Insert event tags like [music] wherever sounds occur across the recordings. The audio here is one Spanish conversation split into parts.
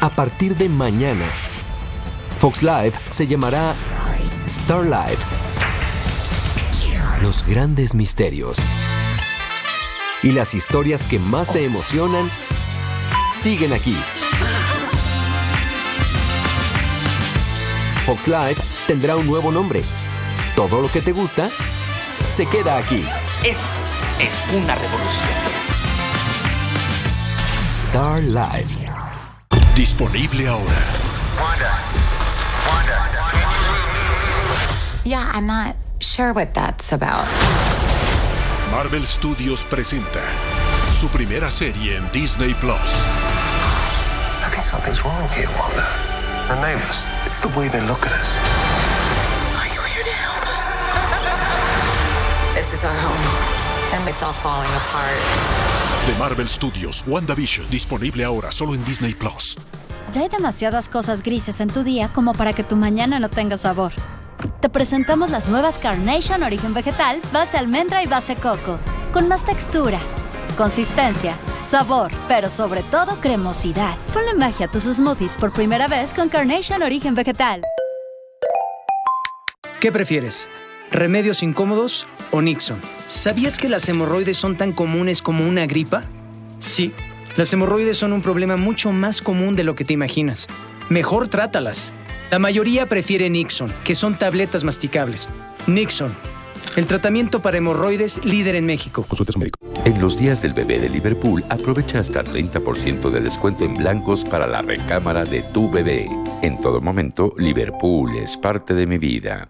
A partir de mañana, Fox Live se llamará Star Live. Los grandes misterios y las historias que más te emocionan siguen aquí. Fox Live tendrá un nuevo nombre. Todo lo que te gusta se queda aquí. Esto es una revolución. Star Live. Disponible ahora. Yeah, I'm not sure what that's about. Marvel Studios presenta su primera serie en Disney Plus. I think something's wrong here, Wanda. The neighbors, it's the way they look at us. Are you here to help us? [laughs] This is our home, and it's all falling apart. De Marvel Studios, WandaVision, disponible ahora solo en Disney Plus. Ya hay demasiadas cosas grises en tu día como para que tu mañana no tenga sabor. Te presentamos las nuevas Carnation Origen Vegetal, base almendra y base coco, con más textura, consistencia, sabor, pero sobre todo cremosidad. Ponle magia a tus smoothies por primera vez con Carnation Origen Vegetal. ¿Qué prefieres? ¿Remedios incómodos o Nixon? ¿Sabías que las hemorroides son tan comunes como una gripa? Sí, las hemorroides son un problema mucho más común de lo que te imaginas. Mejor trátalas. La mayoría prefiere Nixon, que son tabletas masticables. Nixon, el tratamiento para hemorroides líder en México. Consulte a su médico. En los días del bebé de Liverpool, aprovecha hasta 30% de descuento en blancos para la recámara de tu bebé. En todo momento, Liverpool es parte de mi vida.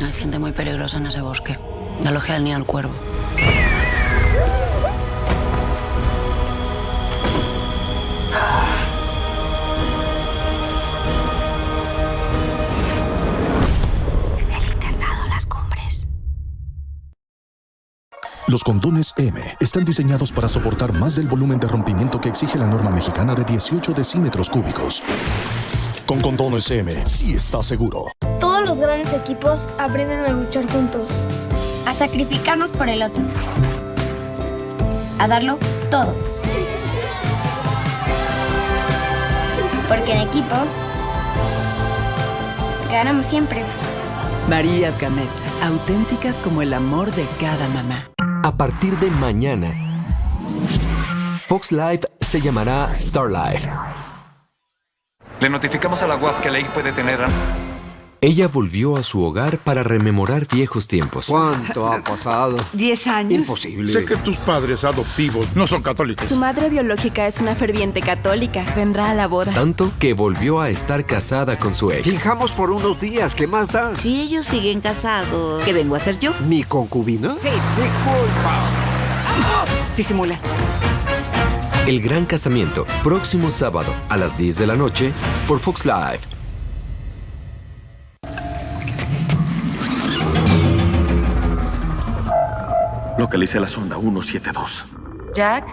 Hay gente muy peligrosa en ese bosque. No lo ni al cuervo. Los condones M están diseñados para soportar más del volumen de rompimiento que exige la norma mexicana de 18 decímetros cúbicos. Con condones M, sí está seguro. Todos los grandes equipos aprenden a luchar juntos. A sacrificarnos por el otro. A darlo todo. Porque en equipo ganamos siempre. Marías Gamesa, auténticas como el amor de cada mamá. A partir de mañana, Fox Live se llamará Star Live. Le notificamos a la UAF que Lake puede tener... Ella volvió a su hogar para rememorar viejos tiempos. ¿Cuánto ha pasado? ¿Diez años? Imposible. Sé que tus padres adoptivos no son católicos. Su madre biológica es una ferviente católica. Vendrá a la boda. Tanto que volvió a estar casada con su ex. Fijamos por unos días. ¿Qué más da? Si ellos siguen casados, ¿qué vengo a hacer yo? ¿Mi concubina? Sí. Disculpa. Disimula. El gran casamiento, próximo sábado a las 10 de la noche por Fox Live. Localicé la sonda 172. Jack.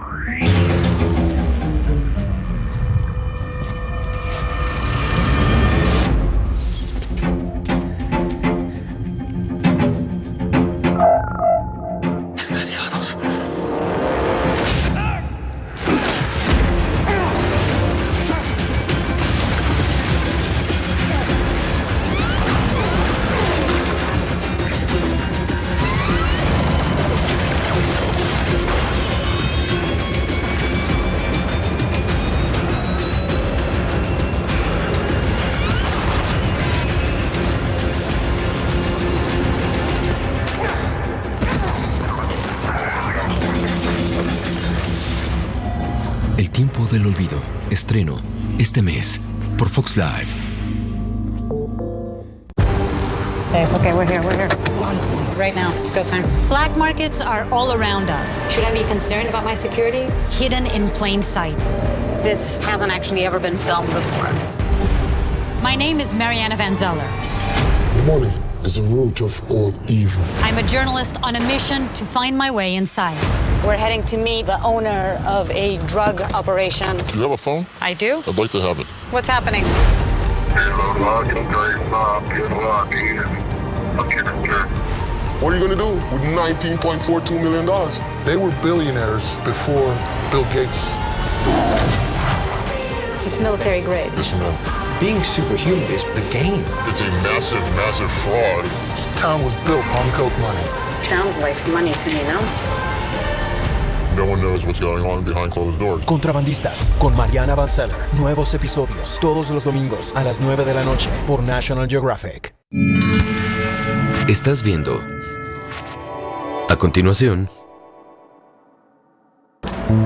Tiempo del olvido. Estreno este mes por Fox Live. Okay, we're here, we're here. Right now, it's go time. Black markets are all around us. Should I be concerned about my security? Hidden in plain sight. This hasn't actually ever been filmed before. My name is Mariana Van Zeller. Money is the root of all evil. I'm a journalist on a mission to find my way inside. We're heading to meet the owner of a drug operation. Do you have a phone? I do. I'd like to have it. What's happening? What are you going to do with $19.42 million? They were billionaires before Bill Gates. It's military grade. Listen, man, being superhuman is the game. It's a massive, massive fraud. This town was built on coke money. Sounds like money to me, no? No one knows what's going on behind closed doors. Contrabandistas con Mariana Vanzeller. Nuevos episodios todos los domingos a las 9 de la noche por National Geographic. Estás viendo. A continuación,